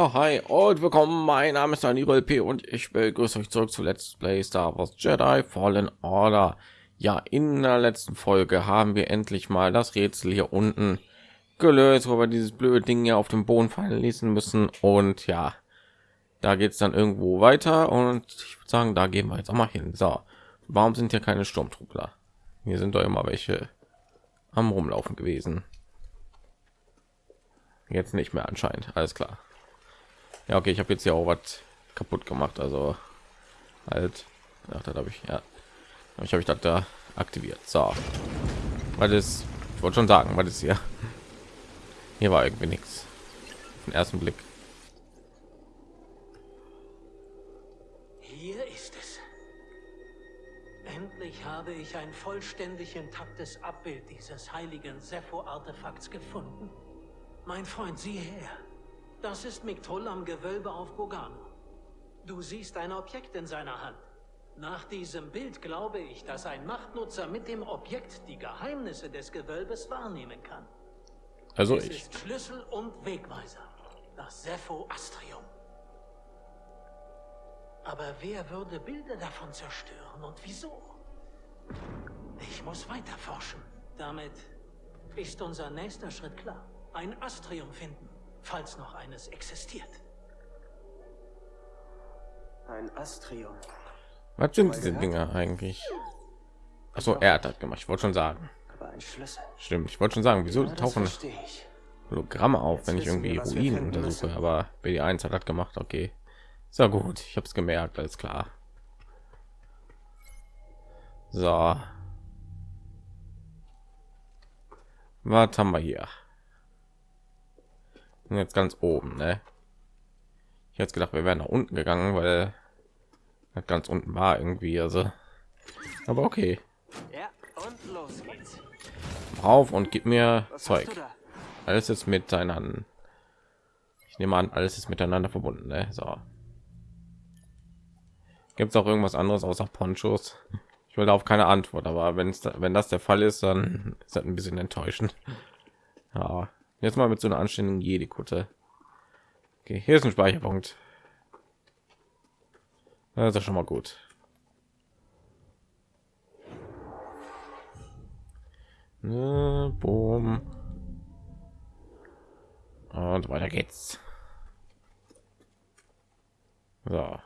Ja, hi und willkommen. Mein Name ist Daniel P. und ich begrüße euch zurück zu Let's Play Star Wars Jedi Fallen Order. Ja, in der letzten Folge haben wir endlich mal das Rätsel hier unten gelöst, wo wir dieses blöde Ding ja auf dem Boden fallen ließen müssen. Und ja, da geht es dann irgendwo weiter und ich würde sagen, da gehen wir jetzt auch mal hin. So, warum sind hier keine Sturmtruppler? Hier sind doch immer welche am Rumlaufen gewesen. Jetzt nicht mehr anscheinend. Alles klar. Ja, okay, ich habe jetzt ja auch was kaputt gemacht. Also halt, ach, das habe ich ja, ich habe ich das da aktiviert. So, weil das, ich wollte schon sagen, was ist hier? Hier war irgendwie nichts. Den ersten Blick. Hier ist es. Endlich habe ich ein vollständig intaktes Abbild dieses heiligen Sepho-Artefakts gefunden. Mein Freund, sieh her. Das ist Miktul am Gewölbe auf Bogano. Du siehst ein Objekt in seiner Hand. Nach diesem Bild glaube ich, dass ein Machtnutzer mit dem Objekt die Geheimnisse des Gewölbes wahrnehmen kann. Also es ich. ist Schlüssel und Wegweiser. Das Sepho Astrium. Aber wer würde Bilder davon zerstören und wieso? Ich muss weiter forschen. Damit ist unser nächster Schritt klar. Ein Astrium finden falls noch eines existiert. Ein Astrium. Was sind diese Dinge eigentlich? Achso, er hat das gemacht. Ich wollte schon sagen. Aber ein Schlüssel. Stimmt. Ich wollte schon sagen, wieso tauchen. Hologramme auf, Jetzt wenn ich irgendwie Ruinen untersuche. Aber BD1 hat das gemacht. Okay, ist ja gut. Ich habe es gemerkt. Alles klar. So. Was haben wir hier? Und jetzt ganz oben, ne? Ich hätte jetzt gedacht, wir wären nach unten gegangen, weil ganz unten war irgendwie, also. Aber okay. Ja, und los geht's. Auf und gib mir Was Zeug. Alles ist miteinander. Ich nehme an, alles ist miteinander verbunden. Ne? So. Gibt es auch irgendwas anderes außer Ponchos? Ich will auf keine Antwort, aber wenn es da, wenn das der Fall ist, dann ist das ein bisschen enttäuschend. Ja, jetzt mal mit so einer anständigen Jedi-Kutte. Okay, hier ist ein Speicherpunkt. Das ist schon mal gut. Ne, boom. Und weiter geht's. So.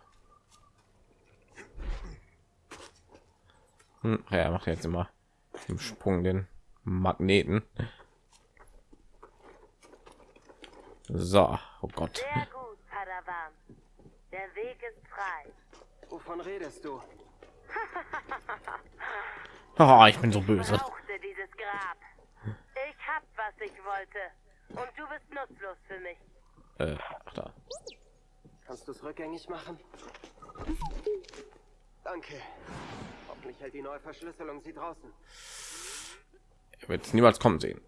Hm, ja, macht jetzt immer im Sprung den Magneten. So, oh Gott. Sehr gut, Padawan. Der Weg ist frei. Wovon redest du? Oh, ich bin so böse. Brauchte dieses Grab. Ich hab, was ich wollte. Und du bist nutzlos für mich. Äh, ach da. Kannst du es rückgängig machen? Danke. Hoffentlich hält die neue Verschlüsselung sie draußen. Er wird es niemals kommen sehen.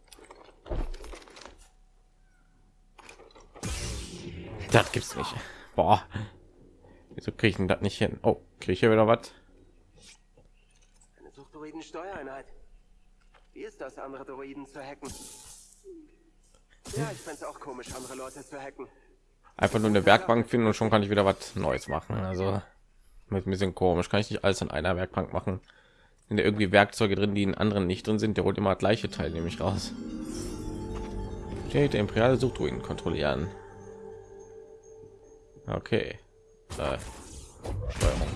Das gibt's nicht. Boah. Wieso kriege ich denn das nicht hin? Oh, kriege ich hier wieder was? Eine Suchtdroiden-Steuereinheit. Wie ist das, andere Droiden zu hacken? Ja, ich find's auch komisch, andere Leute zu hacken. Einfach nur eine Werkbank finden und schon kann ich wieder was Neues machen. Also mit ein bisschen komisch. Kann ich nicht alles in einer Werkbank machen? Sind da irgendwie Werkzeuge drin, die in anderen nicht drin sind? Der holt immer das gleiche Teil nämlich raus. Steht der imperiale Suchtruinen kontrollieren. Okay. Äh, Steuerung.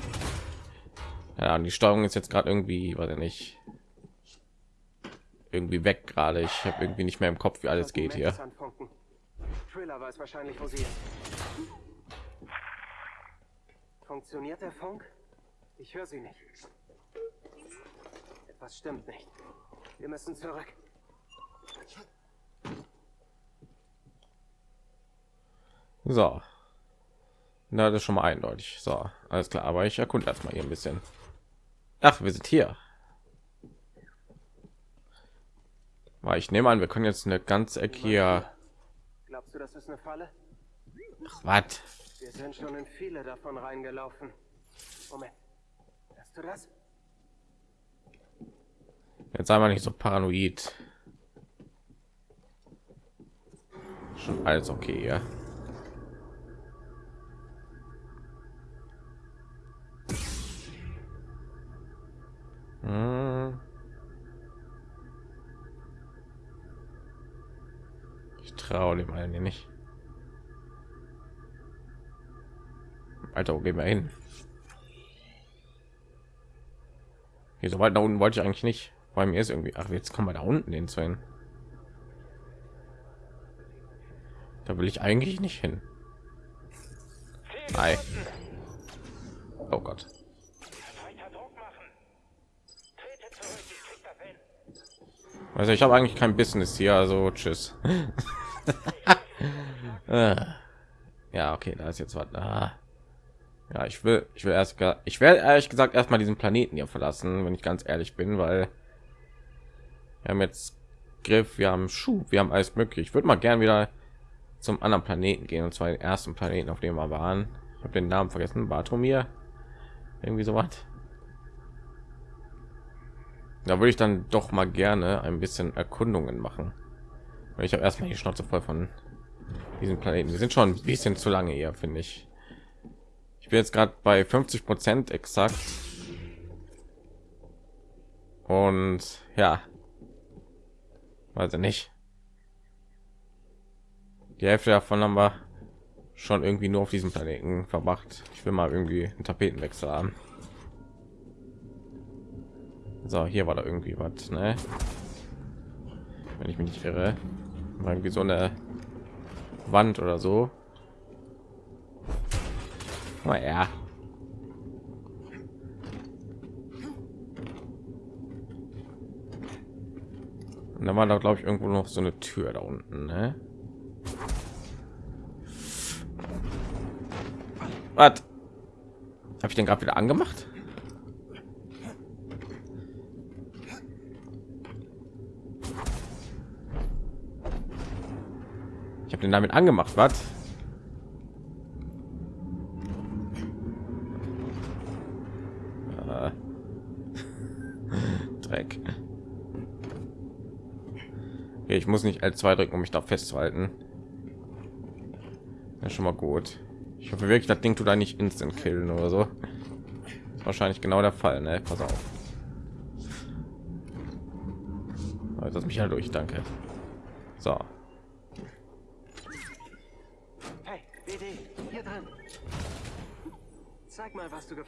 Ja, die Steuerung ist jetzt gerade irgendwie, weiß ich nicht, irgendwie weg gerade. Ich habe irgendwie nicht mehr im Kopf, wie alles geht hier. Thriller weiß wahrscheinlich, wo sie ist. Funktioniert der Funk? Ich höre sie nicht. Etwas stimmt nicht. Wir müssen zurück. So. Na, das ist schon mal eindeutig. So, alles klar. Aber ich erkunde erstmal hier ein bisschen. Ach, wir sind hier. Weil ich nehme an, wir können jetzt eine ganze Ecke hier. Glaubst du, das ist eine Falle? Ach, was? Wir sind schon in viele davon reingelaufen. Moment. Hörst du das? Jetzt sei mal nicht so paranoid. Schon alles okay, ja. Trau dem hier nicht. Alter, wo gehen wir hin? Hier so weit nach unten wollte ich eigentlich nicht. Bei mir ist irgendwie, ach, jetzt kommen wir da unten hin zu hin. Da will ich eigentlich nicht hin. Nein. Oh Gott. Also ich habe eigentlich kein Business hier, also tschüss. Ja, okay, da ist jetzt was. Ah. Ja, ich will, ich will erst, ich werde ehrlich gesagt erstmal diesen Planeten hier verlassen, wenn ich ganz ehrlich bin, weil wir haben jetzt Griff, wir haben Schuh, wir haben alles möglich. Ich würde mal gern wieder zum anderen Planeten gehen und zwar den ersten Planeten, auf dem wir waren. Ich habe den Namen vergessen, Bartomir, irgendwie so was. Da würde ich dann doch mal gerne ein bisschen Erkundungen machen. Ich habe erstmal die Schnauze voll von diesen Planeten. Wir sind schon ein bisschen zu lange hier, finde ich. Ich bin jetzt gerade bei 50 Prozent exakt. Und ja, weiß ich nicht. Die Hälfte davon haben wir schon irgendwie nur auf diesem Planeten verbracht. Ich will mal irgendwie einen Tapetenwechsel haben. So, hier war da irgendwie was, ne? Wenn ich mich nicht irre, war irgendwie so eine Wand oder so. Oh ja. Und da war da glaube ich irgendwo noch so eine Tür da unten, ne? Was? Habe ich den gerade wieder angemacht? Ich habe den damit angemacht, was? Äh. Dreck. Okay, ich muss nicht L2 drücken, um mich da festzuhalten. Ja, schon mal gut. Ich hoffe wirklich, das Ding tut da nicht instant killen oder so. Ist wahrscheinlich genau der Fall, ne? Pass auf. Das mich halt durch, danke.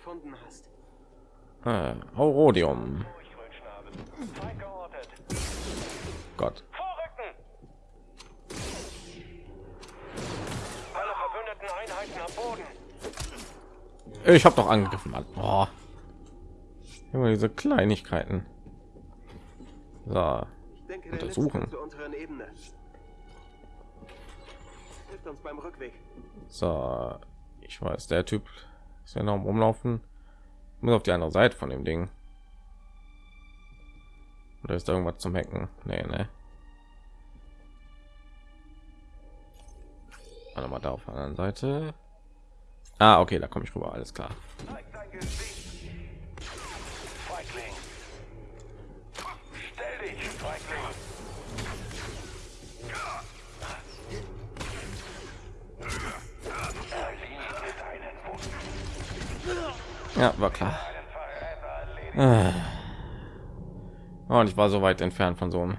Gefunden hast. Ah, Aurodium. Gott. Vorrücken! Alle verbündeten Einheiten am Boden. Ich habe doch angegriffen, Mann. Oh. Immer diese Kleinigkeiten. So. Ich denke, Untersuchen. letzte zur unteren Ebene. Hilft uns beim Rückweg. So. Ich weiß, der Typ ist ja noch am Umlaufen. Ich muss auf die andere Seite von dem Ding. Oder ist da irgendwas zum Hacken? Nee, ne. Warte mal da auf der anderen Seite. Ah, okay, da komme ich rüber. Alles klar. Ja, war klar. Ah. Oh, und ich war so weit entfernt von so einem.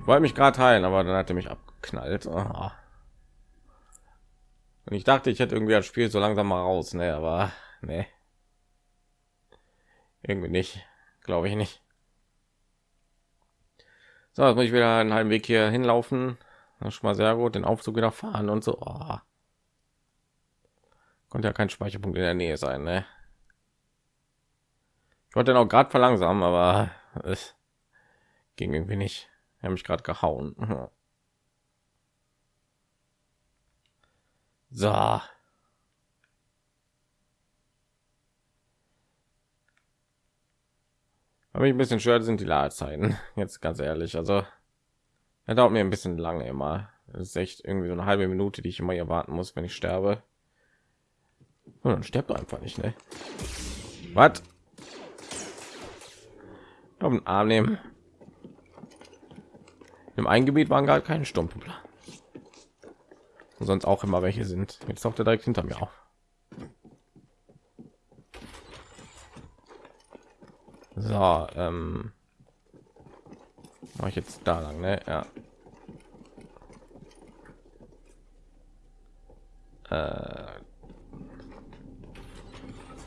Ich wollte mich gerade heilen, aber dann hat er mich abgeknallt. Ah. Und ich dachte, ich hätte irgendwie das Spiel so langsam mal raus, ne, aber ne. Irgendwie nicht, glaube ich nicht. So, jetzt muss ich wieder einen halben Weg hier hinlaufen. Das ist schon mal sehr gut, den Aufzug wieder fahren und so. Oh. Konnte ja kein Speicherpunkt in der Nähe sein, ne? Ich wollte noch gerade verlangsamen, aber es ging irgendwie nicht. Er mich gerade gehauen. So. Aber ich ein bisschen schwer sind die Ladezeiten. Jetzt ganz ehrlich, also er dauert mir ein bisschen lange immer. Das ist echt irgendwie so eine halbe Minute, die ich immer hier warten muss, wenn ich sterbe. Und dann stirbt er einfach nicht, ne? Was? Auf den Arm nehmen. Im einen Gebiet waren gar keine Sturmtruppler. Sonst auch immer welche sind. Jetzt taucht er direkt hinter mir auf. So, ähm, mache ich jetzt da lang, ne? Ja. Äh,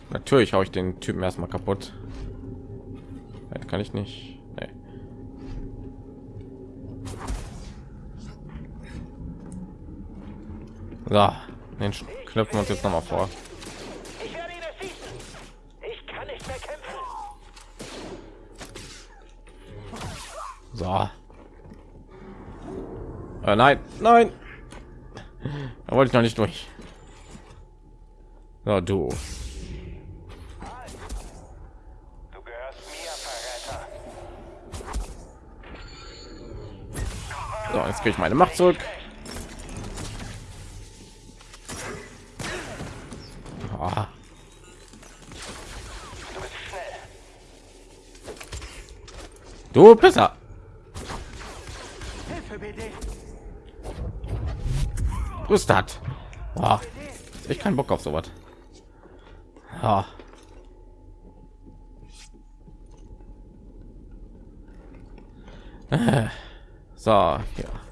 natürlich haue ich den Typen erstmal kaputt. Das kann ich nicht. Nee. So, den knöpfen wir uns jetzt noch mal vor. Ich werde ihn erschießen. Ich kann nicht mehr kämpfen. So. Äh, nein, nein. Da wollte ich noch nicht durch. So. Du jetzt kriege ich meine Macht zurück. Ah. Du besser. Rüstat. Oh, ich keinen Bock auf sowas. Ah. Äh, So, hier.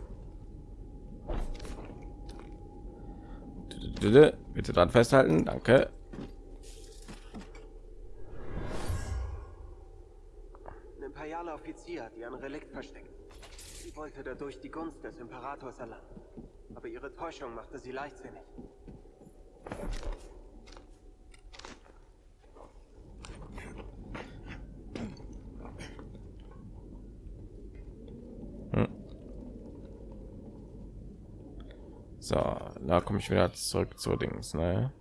Bitte dran festhalten, danke. Ein imperialer Offizier hat ihren Relikt versteckt. Sie wollte dadurch die Gunst des Imperators erlangen. Aber ihre Täuschung machte sie leichtsinnig. So, da komme ich wieder zurück zu Dings, ne?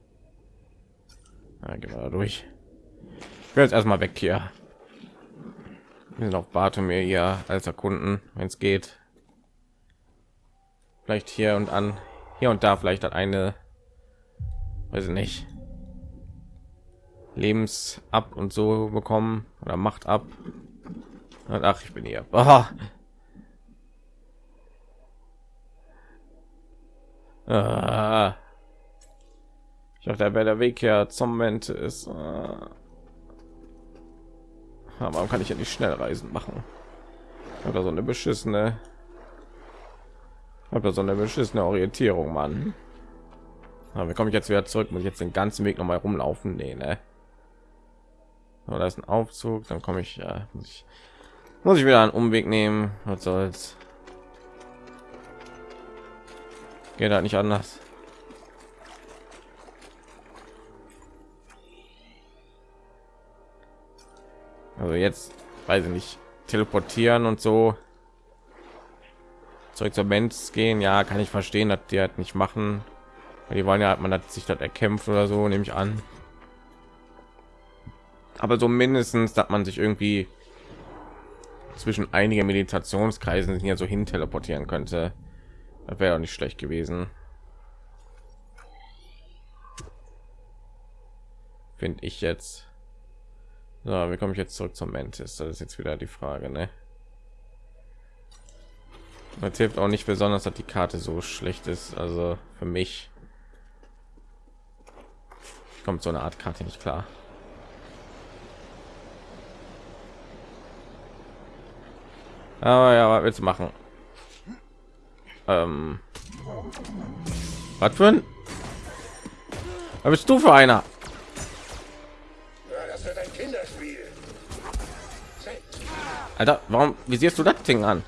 Na, gehen wir da durch. Ich will jetzt erstmal weg hier. Wir sind auf Bartomir hier als Erkunden, wenn es geht. Vielleicht hier und an, hier und da vielleicht hat eine, weiß ich nicht, Lebens ab und so bekommen oder macht ab. Ach, ich bin hier. Ah. Ah. Ich dachte, da wäre der Weg her zum Moment ist. Ah. Aber warum kann ich ja nicht schnell reisen machen? Oder so eine beschissene. Habe so eine beschissene Orientierung, Mann. Aber wie komme ich jetzt wieder zurück? Muss ich jetzt den ganzen Weg noch mal rumlaufen? Nee, ne? So, da ist ein Aufzug, dann komme ich, ja, muss ich, muss ich wieder einen Umweg nehmen. Was soll's? Geht halt nicht anders. Also jetzt weiß ich nicht teleportieren und so zurück zur Mensch gehen. Ja, kann ich verstehen, dass die halt nicht machen. Weil die wollen ja, man hat sich das erkämpft oder so, nehme ich an. Aber so mindestens, dass man sich irgendwie zwischen einigen Meditationskreisen hier so hin teleportieren könnte. Wäre auch nicht schlecht gewesen. Finde ich jetzt. So, wie komme ich jetzt zurück zum Mantis? Das ist jetzt wieder die Frage, ne? Das hilft auch nicht besonders, dass die Karte so schlecht ist. Also für mich kommt so eine Art Karte nicht klar. Aber ja, was willst du machen? Ähm, was für ein? Was bist du für einer? Ein. Alter, warum visierst du das Ding an?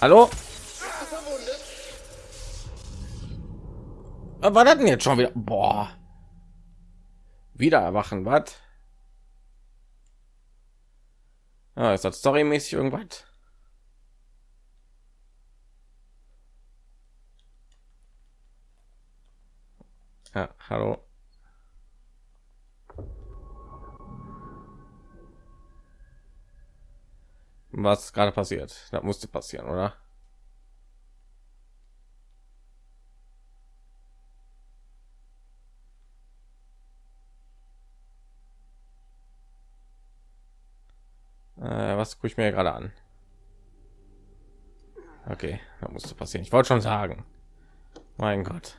Hallo? Was war das denn jetzt schon wieder? Boah. Wieder erwachen, was? Ah, ist das storymäßig irgendwas? Ja, hallo. Was gerade passiert? Das musste passieren, oder? Was gucke ich mir gerade an? Okay, da musste passieren. Ich wollte schon sagen. Mein Gott.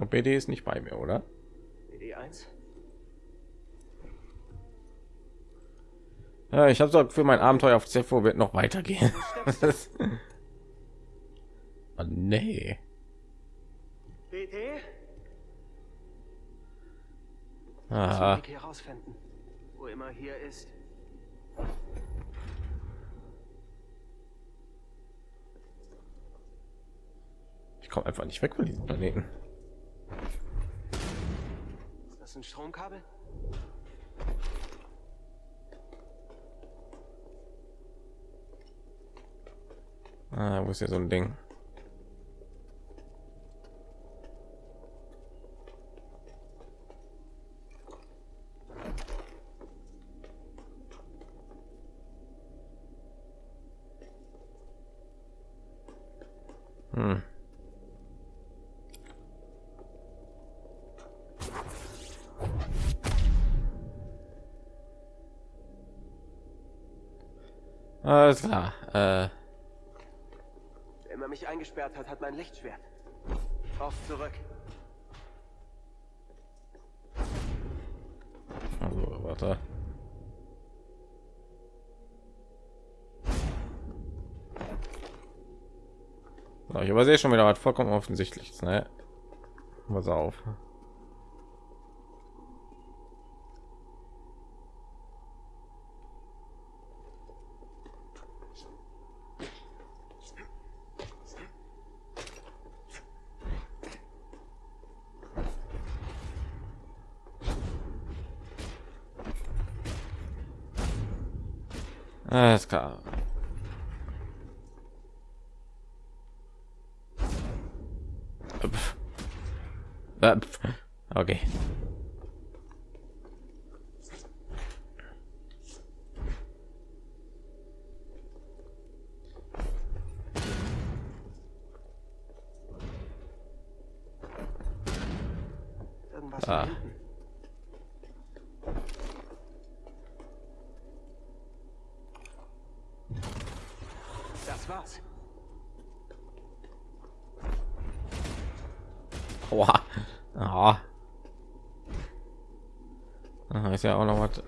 glaube, BD ist nicht bei mir, oder? BD1? Ja, ich habe so für mein Abenteuer auf Zepho wird noch weitergehen. oh, nee. BD? Aha. Weg hier rausfinden. Wo immer hier ist. Ich komme einfach nicht weg von diesem Planeten. Ist das ein Stromkabel? Ah, wo ist hier so ein Ding? Alles klar. Äh, Wer immer mich eingesperrt hat, hat mein Lichtschwert. Auf zurück. also, warte. So, ich übersehe schon wieder was vollkommen offensichtliches, ne? Pass auf. Alles klar. Pff. Äh, pff. Okay. Irgendwas Ah. da hinten. Das war's. Aua. Aha. Aha, ist ja auch noch was.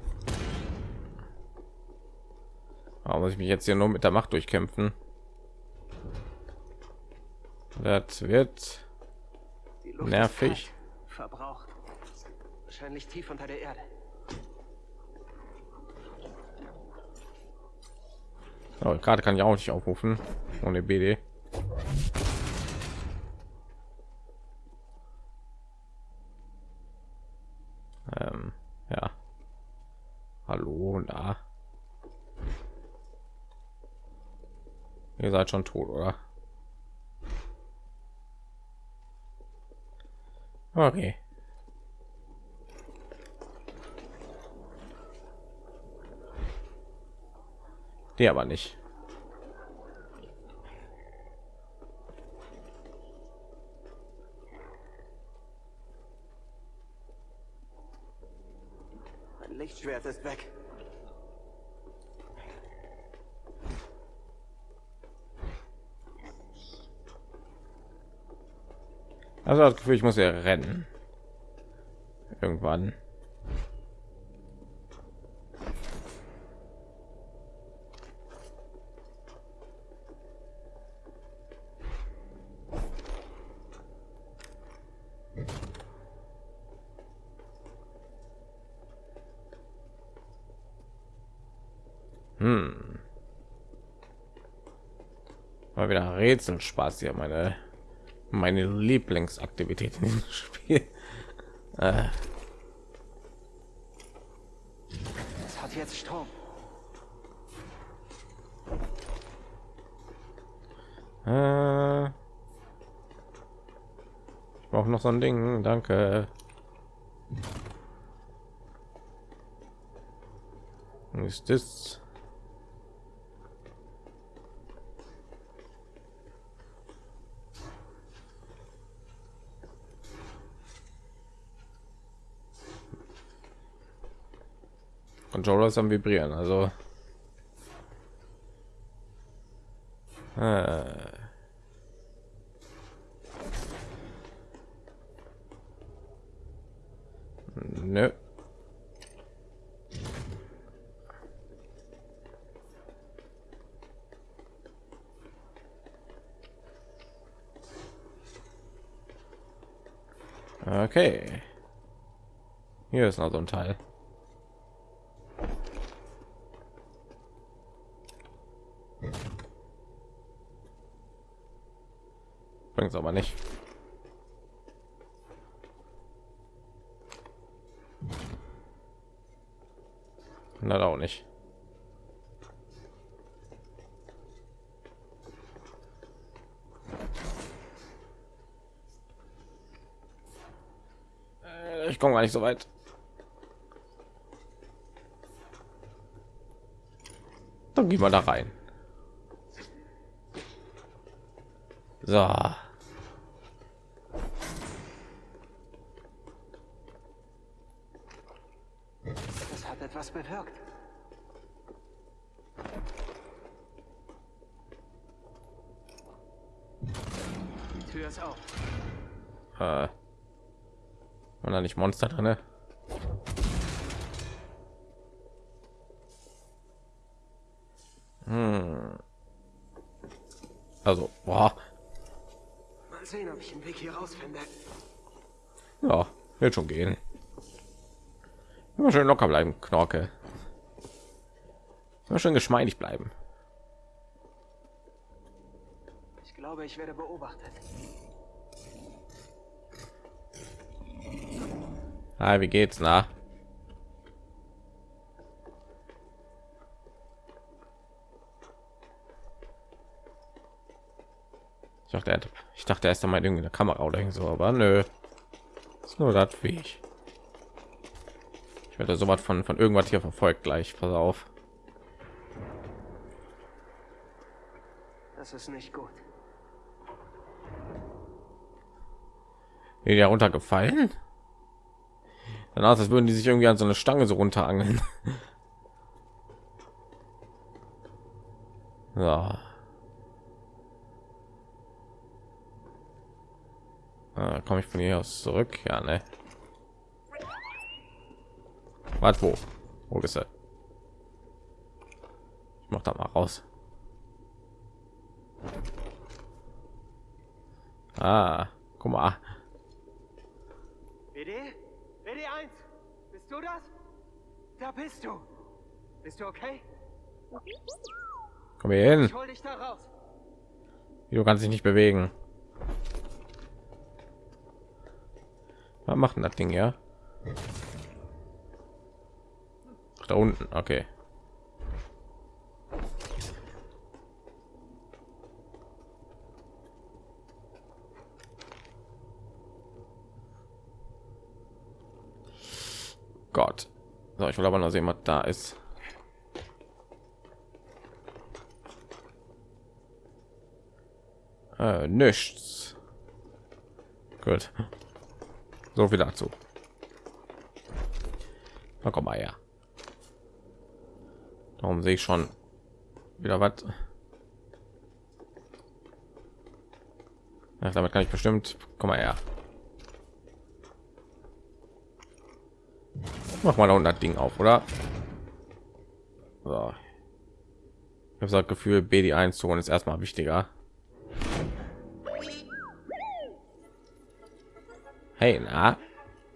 Aber muss ich mich jetzt hier nur mit der Macht durchkämpfen? Das wird Nervig. Verbraucht. Wahrscheinlich tief unter der Erde. Oh, gerade kann ich auch nicht aufrufen ohne BD. Ähm, ja. Hallo, da. Ihr seid schon tot, oder? Okay. Die aber nicht. Mein Lichtschwert ist weg. Also das Gefühl, ich muss ja rennen. Irgendwann. Hm. Mal wieder Rätselspaß hier, meine meine Lieblingsaktivität in diesem Spiel. Äh, Es hat jetzt Strom. äh, ich brauche noch so ein Ding, danke. Ist das? Controller ist am vibrieren, also äh. Nö. Okay. Hier ist noch so ein Teil. Bringt's aber nicht. Na auch nicht. Äh, Ich komme gar nicht so weit. Dann gehen wir da rein. So. Das hat etwas bewirkt. Die Tür ist auf. Äh, und da nicht Monster drin? ne? Hm. Also, boah, Mal sehen, ob ich einen Weg hier rausfinde. ja, wird schon gehen. Schön locker bleiben, Knorke. Immer schön geschmeidig bleiben. Ich glaube, ich werde beobachtet. Hi, wie geht's, na? Ich dachte, er ich dachte, er ist da mal irgendwie eine Kamera oder so, aber nö. Ist nur das wie ich. Werde so was von von irgendwas hier verfolgt gleich. Pass auf. Das ist nicht gut. Ja runtergefallen? Danach, als würden die sich irgendwie an so eine Stange so runterangeln. ja. Ah, komme ich von hier aus zurück? Ja, ne. Was wo? Wo ist er? Ich mach da mal raus. Ah, guck mal. BD? BD1? Bist du das? Da bist du. Bist du okay? Komm hier hin. Ich hol dich da raus. Du kannst dich nicht bewegen. Was macht denn das Ding ja? Da unten, okay. Gott. So, ich will aber noch sehen, was da ist. Äh, nichts. Gut. So viel dazu. Na komm mal her. Darum sehe ich schon wieder was. Ach, damit kann ich bestimmt. Komm mal her. Mach mal da unten das Ding auf, oder? So. Ich habe das Gefühl, BD1 zu holen ist erstmal wichtiger. Hey, na?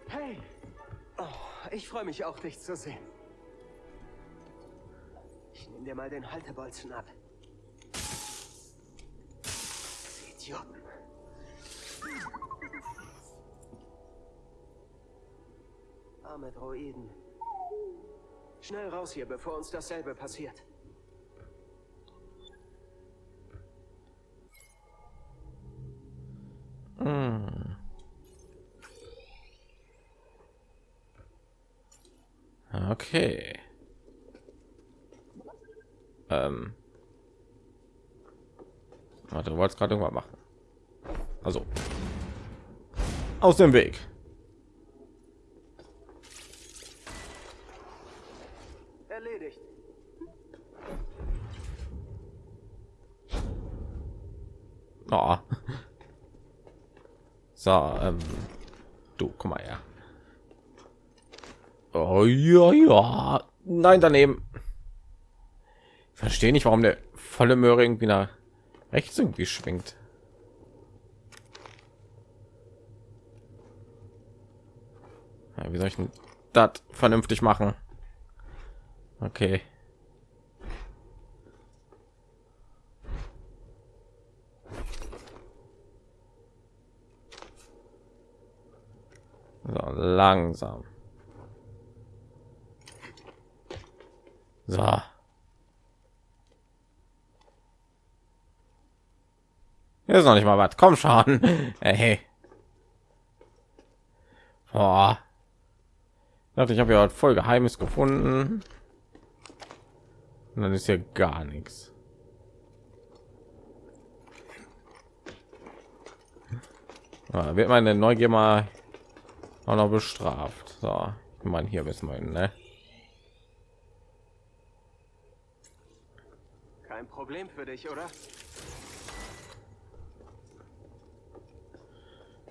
Hey. Oh, ich freue mich auch, dich zu sehen. Dir mal den Haltebolzen ab. Idioten. Arme Droiden. Schnell raus hier, bevor uns dasselbe passiert. Okay. Ähm. Warte, du wolltest gerade irgendwas machen. Also. Aus dem Weg. Erledigt. Oh. So, ähm. Du, komm mal her. Oh ja, ja. Nein, daneben. Verstehe nicht, warum der volle Möhre irgendwie nach rechts irgendwie schwingt. Ja, wie soll ich denn das vernünftig machen? Okay. So, langsam. So. Hier ist noch nicht mal was. Komm schon. Hey. Boah. Ich dachte, ich habe ja voll Geheimes gefunden. Und dann ist hier gar nichts. Ja, wird meine Neugier mal auch noch bestraft. So, ich meine, hier wissen wir, ne? Kein Problem für dich, oder?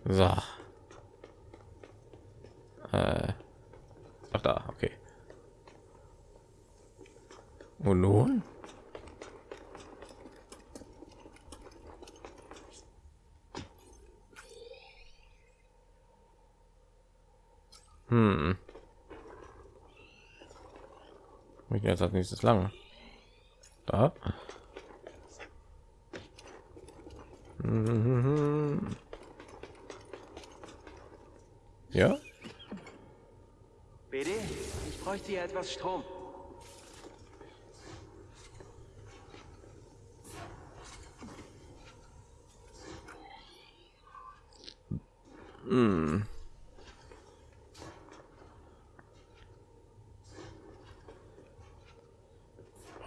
So. Äh. Ach da, okay. Und nun? Hm. Ich jetzt als nächstes lang. Da. Mhm. Ja. BD, ich bräuchte hier etwas Strom.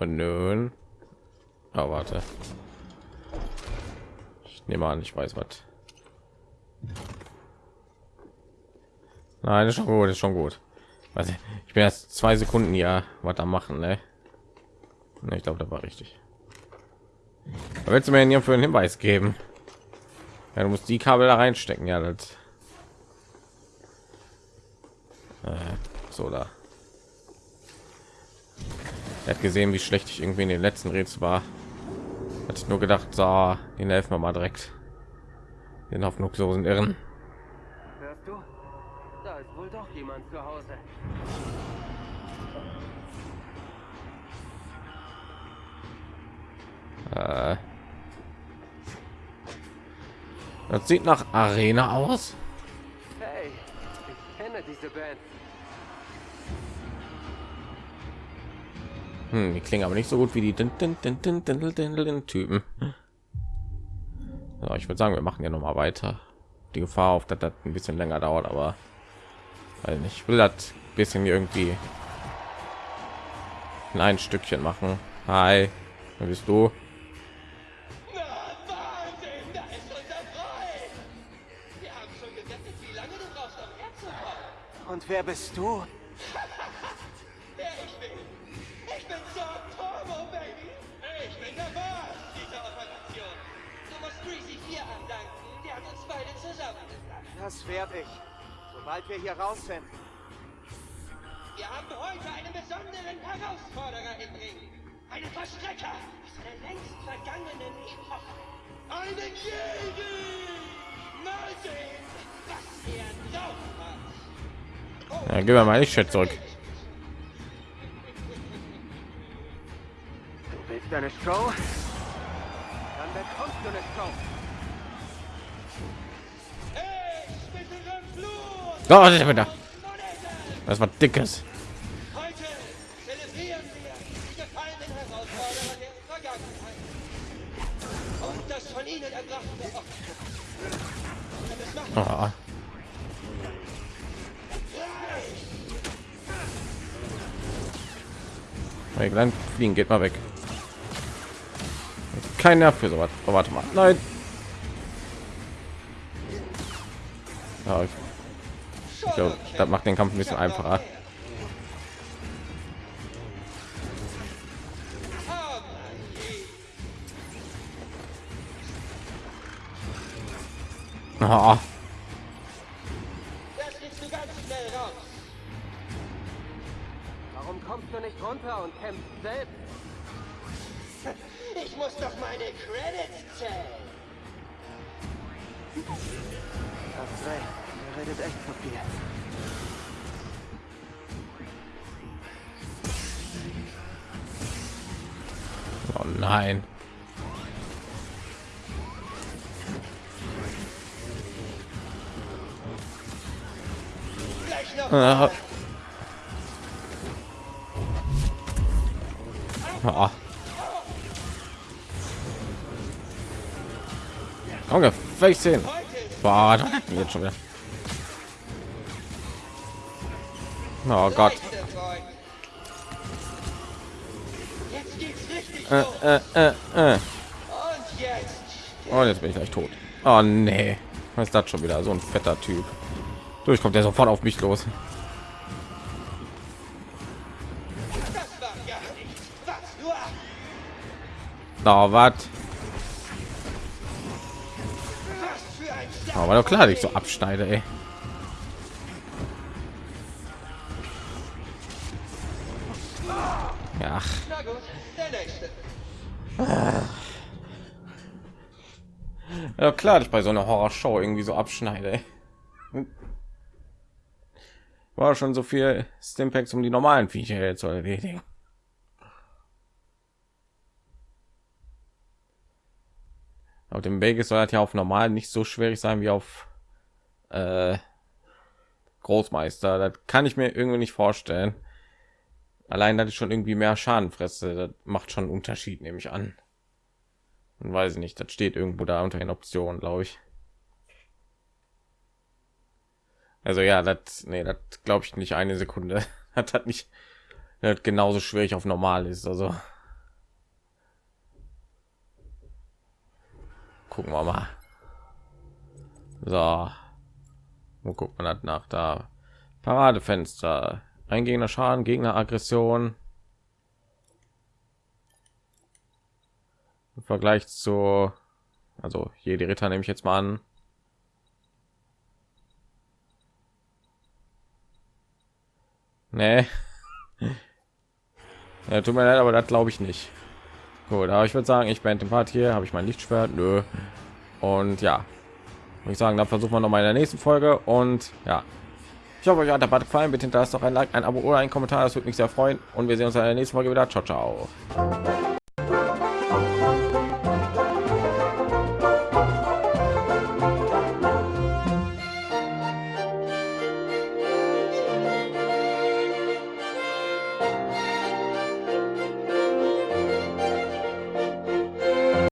Und nun. Oh, warte. Ich nehme an, ich weiß was. Nein, ist schon gut, ist schon gut. Also, ich bin erst zwei Sekunden ja, was da machen, ne? Ne, ich glaube, da war richtig. Aber willst du mir hier für einen Hinweis geben? Ja, du musst die Kabel da reinstecken, ja, das. Äh, so da. Er hat gesehen, wie schlecht ich irgendwie in den letzten Rätsel war. Hatte ich nur gedacht, so, den helfen wir mal direkt. Den hoffnungslosen Irren. Das sieht nach Arena aus. Hey, ich kenne diese Band. Hm, die klingen aber nicht so gut wie die din, din, din, Typen. So, ich würde sagen, wir machen ja noch mal weiter. Die Gefahr auf dass das ein bisschen länger dauert, aber also ich will das bisschen irgendwie in ein Stückchen machen. Hi, wer bist du? Wer bist du? Wer ich bin? Ich bin Zorn Turbo, Baby! Ich bin der Boss dieser Operation. Du musst Greasy 4 andanken, der hat uns beide zusammengebracht. Das werde ich. Sobald wir hier raus sind. Wir haben heute einen besonderen Herausforderer im Ring. Einen Verstrecker aus einer längst vergangenen Epoche. Einen Jedi! Ja, gib mir mal ich Chat zurück. Du willst eine Show? Dann bekommst du eine Show. Oh, das ist wieder. Das war dickes. Fliegen geht mal weg. Kein Nerv für sowas. Oh, warte mal. Nein. Ja, ich okay. das macht den Kampf ein bisschen einfacher. Oh. Kommst du nicht runter und kämpfst selbst. Ich muss doch meine Credits zählen. Hast recht, er redet echt zu viel. Oh nein. Gleich noch. Ah. Junge, Face hin. Boah, jetzt schon wieder. Oh Gott. Äh, äh, äh, äh. Und jetzt. Bin ich gleich tot. Oh nee. Was ist das schon wieder? So ein fetter Typ. Durch kommt der sofort auf mich los. Na, was? Was Aber doch klar, dass ich so abschneide, ey. Ja, ja klar, ich bei so einer Horrorshow irgendwie so abschneide. War schon so viel Stimpacks, um die normalen Viecher jetzt zu erledigen. Auf dem Vegas soll das ja auf normal nicht so schwierig sein wie auf äh, Großmeister. Das kann ich mir irgendwie nicht vorstellen. Allein, dass ich schon irgendwie mehr Schaden fresse, das macht schon einen Unterschied, nehme ich an. Und weiß ich nicht, das steht irgendwo da unter den Optionen, glaube ich. Also ja, das, nee, das glaube ich nicht eine Sekunde. Das hat nicht, das genauso schwierig auf normal ist. Also gucken wir mal. So, wo guckt man das nach? Da Paradefenster, ein Gegner Schaden, Gegner Aggression. Im Vergleich zu, also jede Ritter nehme ich jetzt mal an. Nee. Ja, tut mir leid, aber das glaube ich nicht. Gut, aber ich würde sagen, ich bin den Part hier, habe ich mein Lichtschwert, nö. Und ja, ich sagen, dann versuchen wir noch mal in der nächsten Folge. Und ja, ich hoffe, euch hat der Part gefallen. Bitte hinterlasst doch ein Like, ein Abo oder ein Kommentar, das würde mich sehr freuen. Und wir sehen uns in der nächsten Folge wieder. Ciao, ciao.